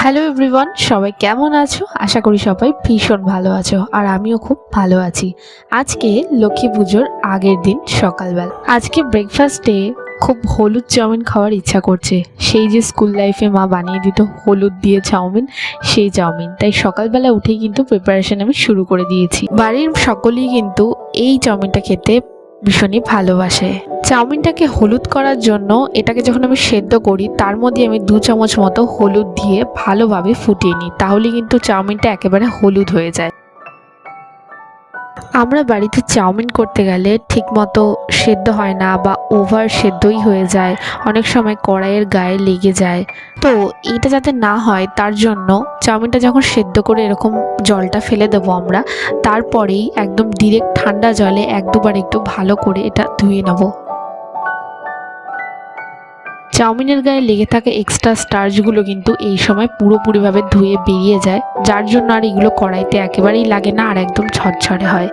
Hello everyone সবাই কেমন আছো? আশা করি সবাই ভীষণ ভালো আছো, আর আমিও খুব ভালো আছি। আজকে লক্ষ্মী পুজোর আগের দিন সকালবেলা। আজকে ব্রেকফাস্টে খুব হলুদ চাউমিন খাওয়ার ইচ্ছা করছে। সেই যে স্কুল লাইফে মা বানিয়ে দিত, হলুদ দিয়ে চাউমিন, সেই চাউমিন। তাই সকালবেলা উঠেই কিন্তু প্রিপারেশন আমি শুরু করে দিয়েছি। বাড়ির সকলেই কিন্তু এই চাউমিনটা খেতে ভীষণই ভালোবাসে। চাউমিনটাকে হলুদ করার জন্য এটাকে যখন আমি সেদ্ধ করি, তার মধ্যে আমি দু চামচ মতো হলুদ দিয়ে ভালোভাবে ফুটিয়ে নিই। তাহলে কিন্তু চাউমিনটা একেবারে হলুদ হয়ে যায়। আমরা বাড়িতে চাউমিন করতে গেলে ঠিকমতো সেদ্ধ হয় না বা ওভার সেদ্ধই হয়ে যায়। অনেক সময় কড়াইয়ের গায়ে লেগে যায়। তো এটা যাতে না হয়, তার জন্য চাউমিনটা যখন সেদ্ধ করে এরকম জলটা ফেলে দেবো আমরা, তারপরেই একদম ডিরেক্ট ঠান্ডা জলে এক দুবার একটু ভালো করে এটা ধুয়ে নেব। চাউমিনের গায়ে লেগে থাকা এক্সট্রা স্টার্চগুলো কিন্তু এই সময় পুরোপুরিভাবে ধুয়ে বেরিয়ে যায়, যার জন্য আর এগুলো কড়াইতে একেবারেই লাগে না আর একদম ছড়ছড়ে হয়।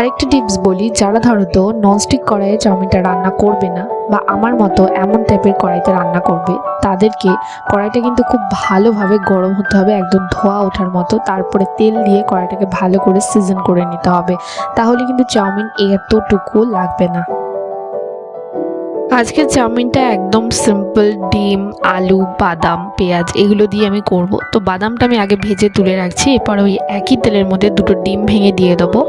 আরেকটা টিপস বলি, যারা ধরো তো ননস্টিক কড়াইয়ে চাউমিনটা রান্না করবে না বা আমার মতো এমন টাইপের কড়াইতে রান্না করবে, তাদেরকে কড়াইটা কিন্তু খুব ভালোভাবে গরম হতে হবে, একদম ধোয়া ওঠার মতো, তারপরে তেল দিয়ে কড়াইটাকে ভালো করে সিজন করে নিতে হবে। তাহলে কিন্তু চাউমিন এতটুকু লাগবে না। আজকের চাউমিনটা একদম সিম্পল ডিম, আলু, বাদাম, পেঁয়াজ এগুলো দিয়ে আমি করব। তো বাদামটা আমি আগে ভেজে তুলে রাখছি, এরপর ওই একই তেলের মধ্যে দুটো ডিম ভেঙে দিয়ে দেবো।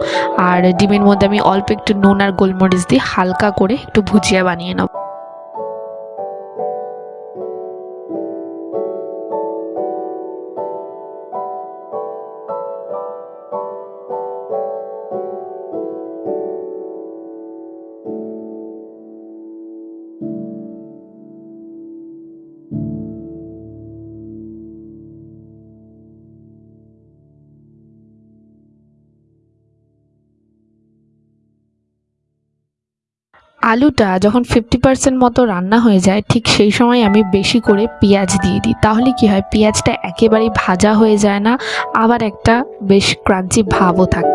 আর ডিমের মধ্যে আমি অল্প একটু নুন আর গোলমরিচ দিয়ে হালকা করে একটু ভুজিয়া বানিয়ে নেব। আলুটা যখন ফিফটি পার্সেন্ট মতো রান্না হয়ে যায়, ঠিক সেই সময় আমি বেশি করে পেঁয়াজ দিয়ে দিই। তাহলে কি হয়? পেঁয়াজটা একেবারেই ভাজা হয়ে যায় না, আবার একটা বেশ ক্রাঞ্চি ভাবও থাকে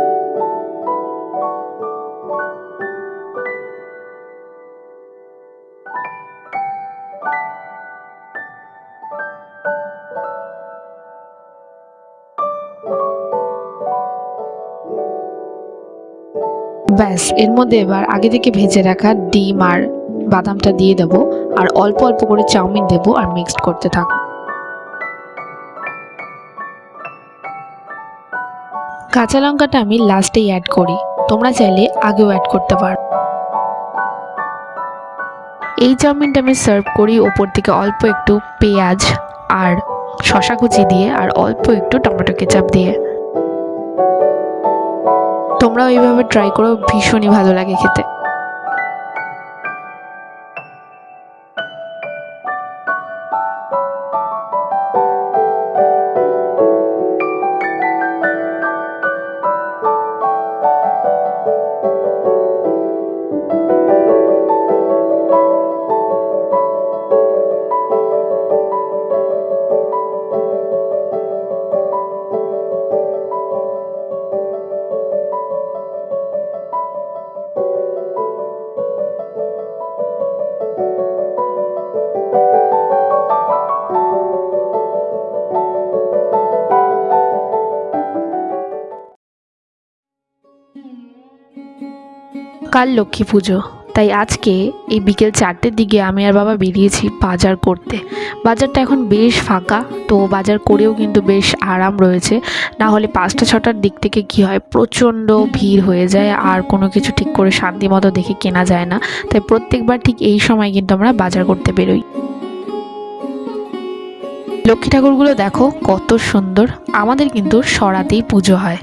ব্যাস, এর মধ্যে এবার আগে থেকে ভেজে রাখা ডিম আর বাদামটা দিয়ে দেব, আর অল্প অল্প করে চাউমিন দেব আর মিক্সড করতে থাকব কাঁচা লঙ্কাটা আমি লাস্টেই অ্যাড করি, তোমরা চাইলে আগেও অ্যাড করতে পারো। এই চাউমিনটা আমি সার্ভ করি ওপর থেকে অল্প একটু পেঁয়াজ আর শশা কুচি দিয়ে, আর অল্প একটু টমেটো কেচাপ দিয়ে। তোমরাও এইভাবে ট্রাই করো ভীষণই ভালো লাগে খেতে। কাল লক্ষ্মী পুজো। তাই আজকে এই বিকেল চারটের দিকে আমি আর বাবা বেরিয়েছি বাজার করতে। বাজারটা এখন বেশ ফাঁকা, তো বাজার করেও কিন্তু বেশ আরাম রয়েছে। না হলে পাঁচটা ছটার দিক থেকে কি হয়, প্রচণ্ড ভিড় হয়ে যায়, আর কোনো কিছু ঠিক করে শান্তি মতো দেখে কেনা যায় না। তাই প্রত্যেকবার ঠিক এই সময় কিন্তু আমরা বাজার করতে বেরোই। লক্ষ্মী ঠাকুরগুলো দেখো কত সুন্দর, আমাদের কিন্তু সরাতেই পুজো হয়।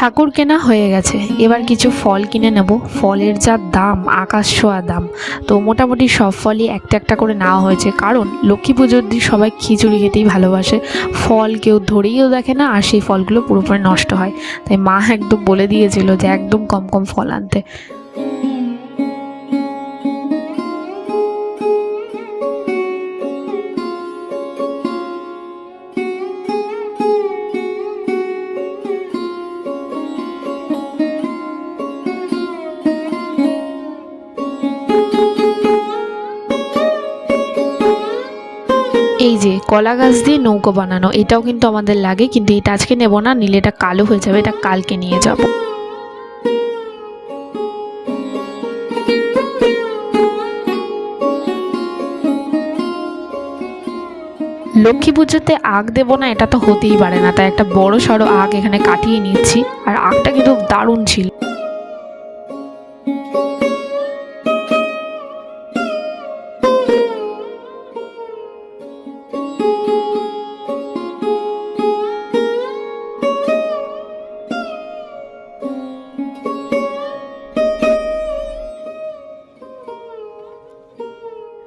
ঠাকুর কেনা হয়ে গেছে। এবার কিছু ফল কিনে নেব। ফলের যা দাম, আকাশ ছোঁয়া দাম। তো মোটামুটি সব ফলই একটা একটা করে নেওয়া হয়েছে। কারণ লক্ষ্মী পুজোর দিন সবাই খিচুড়ি খেতেই ভালোবাসে। ফল কেউ ধরেইও দেখে না, আর সেই ফলগুলো পুরোপুরি নষ্ট হয়। তাই মা একদম বলে দিয়েছিল যে একদম কম কম ফল আনতে। কলা গাছ দিয়ে নৌকো বানানো, এটাও কিন্তু আমাদের লাগে, কিন্তু এটা আজকে নেব না, নিলে এটা কালো হয়ে যাবে, এটা কালকে নিয়ে যাব। লক্ষ্মী পুজোতে আগ দেবো না, এটা তো হতেই পারে না, তাই একটা বড় সড়ো আগ এখানে কাটিয়ে নিচ্ছি, আর আগটা কিন্তু দারুণ ছিল।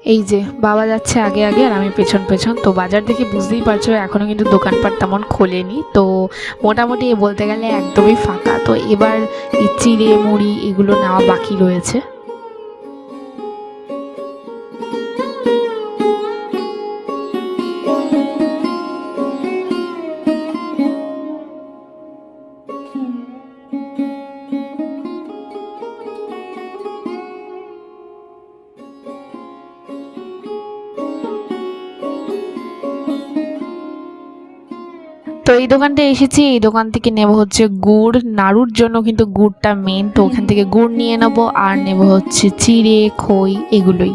এই যে, বাবা যাচ্ছে আগে আগে আর আমি পেছন পেছন। তো বাজার দেখে বুঝতেই পারছ এখনও কিন্তু দোকানপাট তেমন খোলেনি। তো মোটামুটি বলতে গেলে একদমই ফাঁকা। তো এবার চিড়ে মুড়ি এগুলো নেওয়া বাকি রয়েছে। দোকানটা এসেছি, এই দোকান থেকে নেব হচ্ছে গুড়। নাড়ুর জন্য কিন্তু গুড়টা মেন তো ওখান থেকে গুড় নিয়ে নেব আর নেব হচ্ছে চিড়ে, খই, এগুলোই।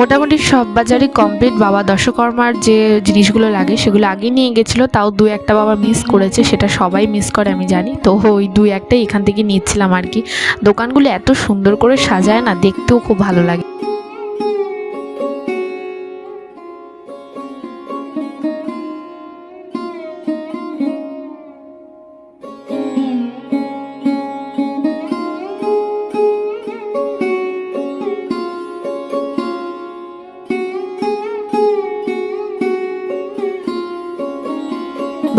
মোটামুটি সব বাজারই কমপ্লিট বাবা দশকর্মার যে জিনিসগুলো লাগে, সেগুলো আগে নিয়ে গেছিল, তাও দু একটা বাবা মিস করেছে, সেটা সবাই মিস করে, আমি জানি। তো ওই দু একটাই এখান থেকে নিচ্ছিলাম আর কি। দোকানগুলো এত সুন্দর করে সাজায় না, দেখতেও খুব ভালো লাগে।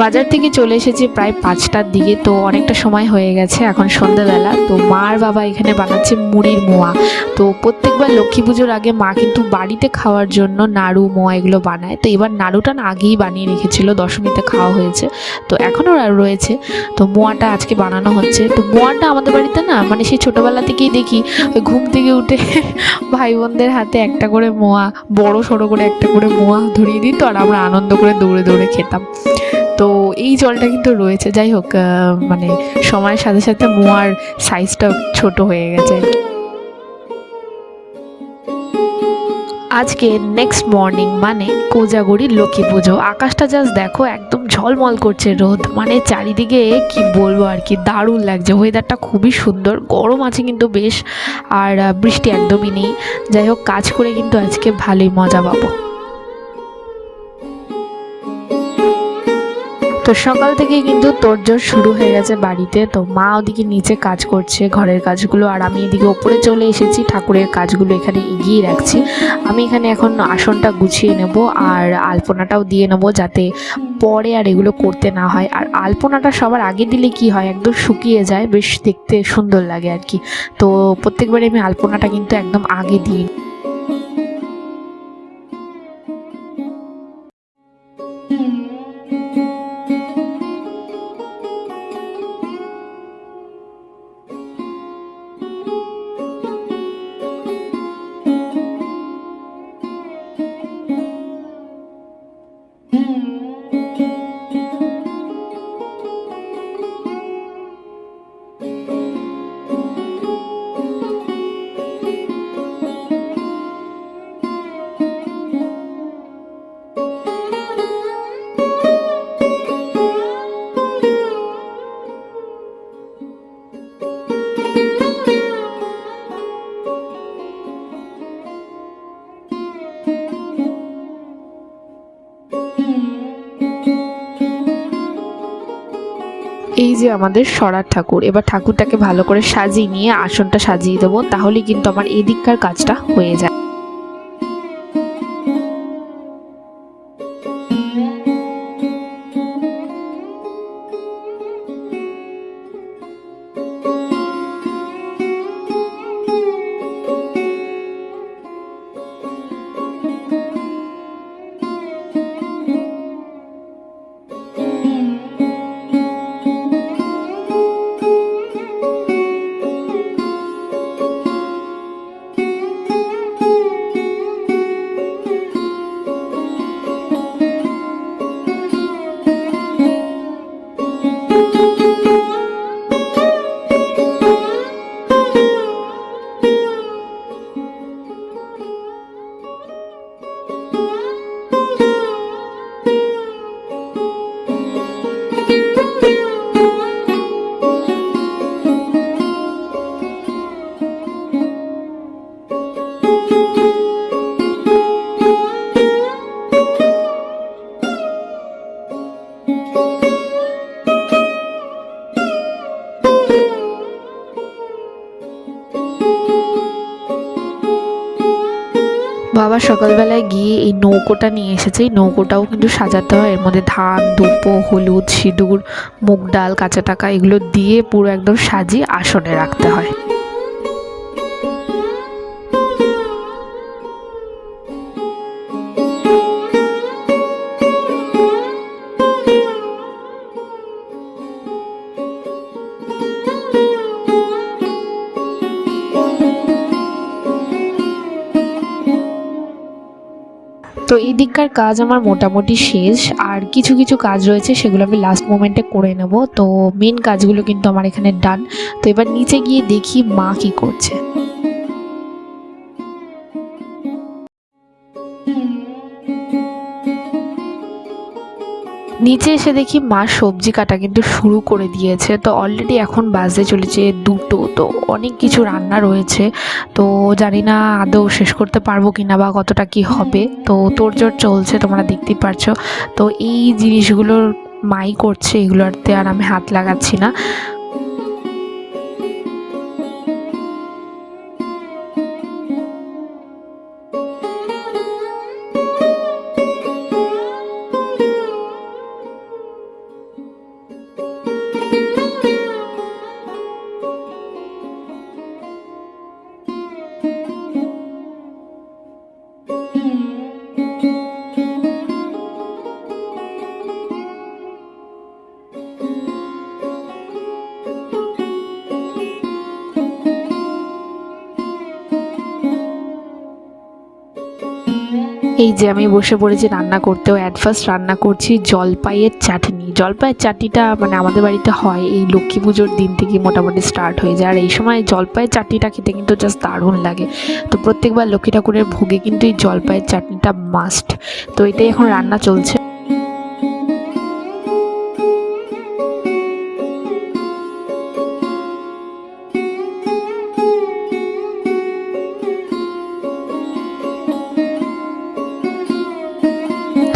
বাজার থেকে চলে এসেছি প্রায় পাঁচটার দিকে, তো অনেকটা সময় হয়ে গেছে এখন সন্ধ্যাবেলা। তো মার বাবা এখানে বানাচ্ছে মুড়ির মোয়া। তো প্রত্যেকবার লক্ষ্মী পুজোর আগে মা কিন্তু বাড়িতে খাওয়ার জন্য নাড়ু, মোয়া এগুলো বানায়। তো এবার নাড়ুটা না আগেই বানিয়ে রেখেছিল, দশমীতে খাওয়া হয়েছে। তো এখনও রয়েছে। তো মোয়াটা আজকে বানানো হচ্ছে। তো মোয়াটা আমাদের বাড়িতে না মানে সেই ছোটোবেলা থেকেই দেখি, ওই ঘুম থেকে উঠে ভাই বোনদের হাতে একটা করে মোয়া, বড় সড়ো করে একটা করে মোয়া ধরিয়ে দিত আর আমরা আনন্দ করে দৌড়ে দৌড়ে খেতাম। এই জলটা কিন্তু রয়েছে। যাই হোক মানে সময়ের সাথে সাথে মোয়ার সাইজটা ছোট হয়ে গেছে। আজকে নেক্সট মর্নিং মানে কোজাগরি লক্ষ্মী পুজো। আকাশটা জাস্ট দেখো, একদম ঝলমল করছে রোদ। মানে চারিদিকে কি বলব আর কি, দারুণ লাগছে। ওয়েদারটা খুবই সুন্দর, গরম আছে কিন্তু বেশ, আর বৃষ্টি একদমই নেই। যাই হোক, কাজ করে কিন্তু আজকে ভালোই মজা পাবো। তো সকাল থেকে কিন্তু তোড়জোড় শুরু হয়ে গেছে বাড়িতে। তো মা ওদিকে নিচে কাজ করছে, ঘরের কাজগুলো, আর আমি এদিকে ওপরে চলে এসেছি, ঠাকুরের কাজগুলো এখানে এগিয়ে রাখছি। আমি এখানে এখন আসনটা গুছিয়ে নেব, আর আলপনাটাও দিয়ে নেব যাতে পরে আর এগুলো করতে না হয়। আর আলপনাটা সবার আগে দিলে কি হয়, একদম শুকিয়ে যায়, বেশ দেখতে সুন্দর লাগে আর কি। তো প্রত্যেকবারে আমি আলপনাটা কিন্তু একদম আগে দিই। যে আমাদের সরার ঠাকুর, এবার ঠাকুরটাকে ভালো করে সাজিয়ে নিয়ে আসনটা সাজিয়ে দেবো তাহলে কিন্তু আমার এদিককার কাজটা হয়ে যায়। সকালবেলায় গিয়ে এই নৌকোটা নিয়ে এসেছে। এই নৌকোটাও কিন্তু সাজাতে হয়। এর মধ্যে ধান, দুপো, হলুদ, সিঁদুর, মুগ ডাল, কাঁচা টাকা, এগুলো দিয়ে পুরো একদম সাজিয়ে আসনে রাখতে হয়। তো এই দিককার কাজ আমার মোটামুটি শেষ, আর কিছু কিছু কাজ রয়েছে সেগুলো আমি লাস্ট মোমেন্টে করে নেব। তো মেন কাজগুলো কিন্তু আমার এখানে ডান তো এবার নিচে গিয়ে দেখি মা কি করছে। নিচে এসে দেখি মা সবজি কাটা কিন্তু শুরু করে দিয়েছে। তো অলরেডি এখন বাজে চলেছে দুটো। তো অনেক কিছু রান্না রয়েছে। তো জানি না আদৌ শেষ করতে পারব কি না বা কতটা কি হবে। তো তোড়জোড় চলছে, তোমরা দেখতেই পারছ। তো এই জিনিসগুলোর মাই করছে এগুলোতে আর আমি হাত লাগাচ্ছি না। এই যে আমি বসে পড়েছি রান্না করতেও অ্যাট ফার্স্ট রান্না করছি জলপাইয়ের চাটনি। জলপাইয়ের চাটনিটা মানে আমাদের বাড়িতে হয়, এই লক্ষ্মী পুজোর দিন থেকে মোটামুটি স্টার্ট হয়ে যায়। আর এই সময় জলপাইয়ের চাটনিটা খেতে কিন্তু জাস্ট দারুণ লাগে। তো প্রত্যেকবার লক্ষ্মী ঠাকুরের ভোগে কিন্তু এই জলপাইয়ের চাটনিটা মাস্ট তো এটাই এখন রান্না চলছে।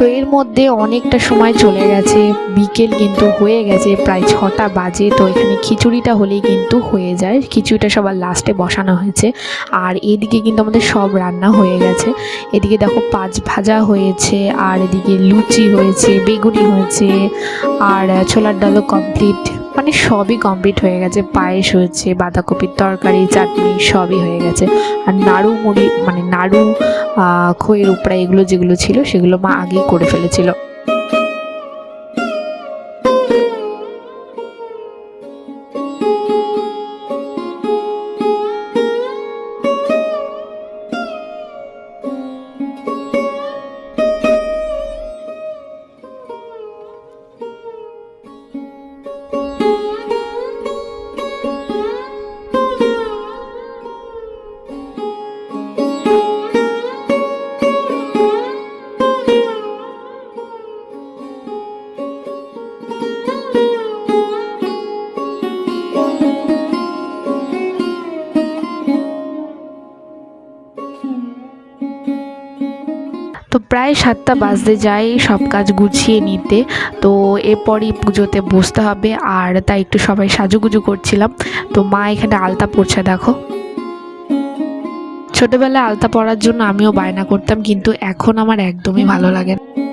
এর মধ্যে অনেকটা সময় চলে গেছে। বিকেল কিন্তু হয়ে গেছে, প্রায় ছটা বাজে। তো এখানে খিচুড়িটা হলেই কিন্তু হয়ে যায়। খিচুড়িটা সবার লাস্টে বসানো হয়েছে। আর এদিকে কিন্তু আমাদের সব রান্না হয়ে গেছে। এদিকে দেখো পাঁচ ভাজা হয়েছে, আর এদিকে লুচি হয়েছে, বেগুনি হয়েছে, আর ছোলার ডালও কমপ্লিট মানে সবই কমপ্লিট হয়ে গেছে। পায়েস হয়েছে, বাঁধাকপির তরকারি, চাটনি, সবই হয়ে গেছে। আর নাড়ু মুড়ি মানে নাড়ু খইয়ের উপরা এগুলো যেগুলো ছিল, সেগুলো মা আগেই করে ফেলেছিল। প্রায় সাতটা বাজতে যাই সব কাজ গুছিয়ে নিতে। তো এরপরই পুজোতে বসতে হবে। আর তাই একটু সবাই সাজুগুজু করছিলাম। তো মা এখানে আলতা পড়ছে দেখো। ছোটবেলায় আলতা পরার জন্য আমিও বায়না করতাম, কিন্তু এখন আমার একদমই ভালো লাগে না।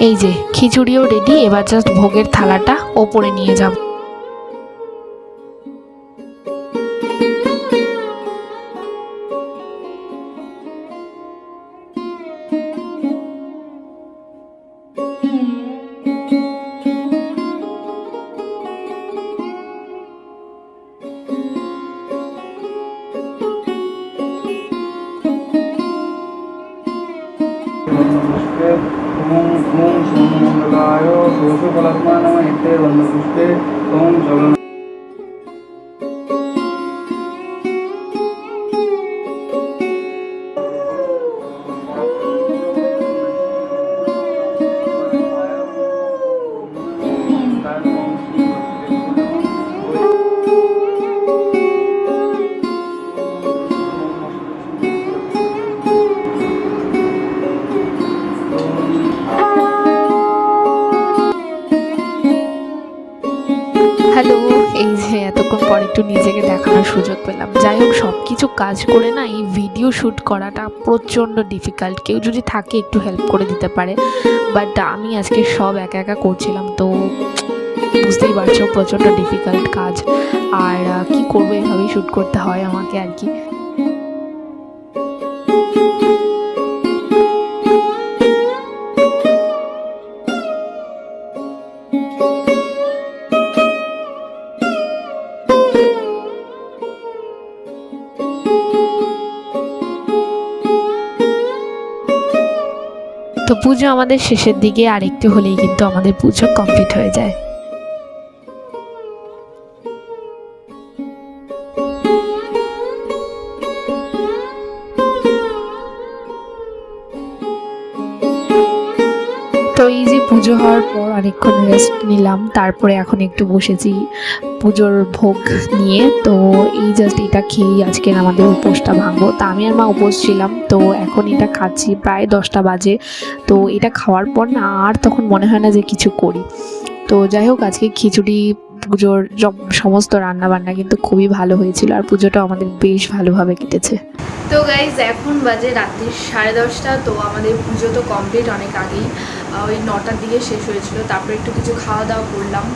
এই যে খিচুড়িও রেডি এবার জাস্ট ভোগের থালাটা ওপরে নিয়ে যাব। কিছু কাজ করে না এই ভিডিও শ্যুট করাটা প্রচণ্ড ডিফিকাল্ট কেউ যদি থাকে একটু হেল্প করে দিতে পারে। বাট আমি আজকে সব একা একা করছিলাম, তো বুঝতেই পারছ প্রচণ্ড ডিফিকাল্ট কাজ। আর কি করব এভাবেই শ্যুট করতে হয় আমাকে আর কি। পুজো আমাদের শেষের দিকে আর একটু হলেই কিন্তু আমাদের পুজো কমপ্লিট হয়ে যায়। তো এই যে পুজো হওয়ার পর অনেকক্ষণ রেস্ট নিলাম, তারপরে এখন একটু বসেছি। পুজোর ভোগ নিয়ে, তো এই জাস্ট এটা খেয়েই আজকের আমাদের উপোসটা ভাঙবো। তা আমি আর মা উপোস ছিলাম, তো এখন এটা খাচ্ছি, প্রায় দশটা বাজে। তো এটা খাওয়ার পর না আর তখন মনে হয় না যে কিছু করি। তো যাই হোক, আজকে খিচুড়ি, পুজোর সমস্ত রান্না বান্না কিন্তু খুবই ভালো হয়েছিল, আর পুজোটা আমাদের বেশ ভালোভাবে কেটেছে। তো গাইজ এখন বাজে রাত্রি সাড়ে দশটা, তো আমাদের পুজো তো কমপ্লিট অনেক আগেই। ওই নটার দিকে শেষ হয়েছিল, তারপরে একটু কিছু খাওয়া দাওয়া করলাম।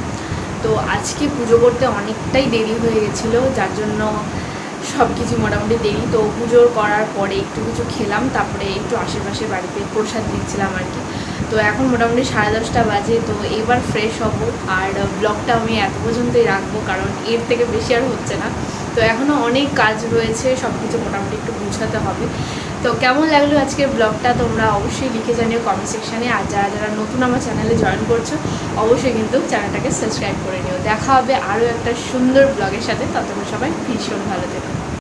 তো আজকে পুজো করতে অনেকটাই দেরি হয়ে গেছিল, যার জন্য সব কিছু মোটামুটি দেরি। তো পুজোর করার পরে একটু কিছু খেলাম, তারপরে একটু আশেপাশে বাড়িতে প্রসাদ দিচ্ছিলাম আর কি। তো এখন মোটামুটি সাড়ে দশটা বাজে, তো এবার ফ্রেশ হব। আর ব্লগটা আমি এত পর্যন্তই রাখব, কারণ এর থেকে বেশি আর হচ্ছে না। তো এখনও অনেক কাজ রয়েছে সব কিছু মোটামুটি একটু গুছাতে হবে। তো কেমন লাগল আজকের ব্লগটা? তোমরা অবশ্যই লিখে জানিও কমেন্ট সেকশানে আর যারা যারা নতুন আমার চ্যানেলে জয়েন করছ, অবশ্যই কিন্তু চ্যানেলটাকে সাবস্ক্রাইব করে নিও। দেখা হবে আরও একটা সুন্দর ব্লগের সাথে। ততক্ষণ সবাই ভীষণ ভালো থেকো।